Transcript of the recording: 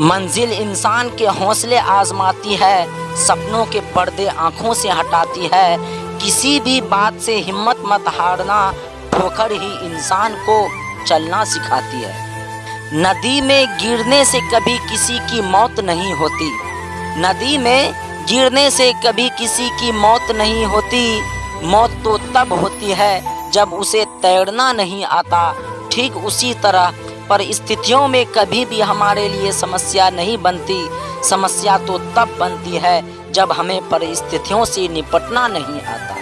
मंजिल इंसान के हौसले आजमाती है, सपनों के पर्दे आँखों से हटाती है। किसी भी बात से हिम्मत मत हारना, ठोकर ही इंसान को चलना सिखाती है। नदी में गिरने से कभी किसी की मौत नहीं होती। नदी में गिरने से कभी किसी की मौत नहीं होती। मौत तो तब होती है जब उसे तैरना नहीं आता। ठीक उसी तरह परिस्थितियों में कभी भी हमारे लिए समस्या नहीं बनती। समस्या तो तब बनती है जब हमें परिस्थितियों से निपटना नहीं आता।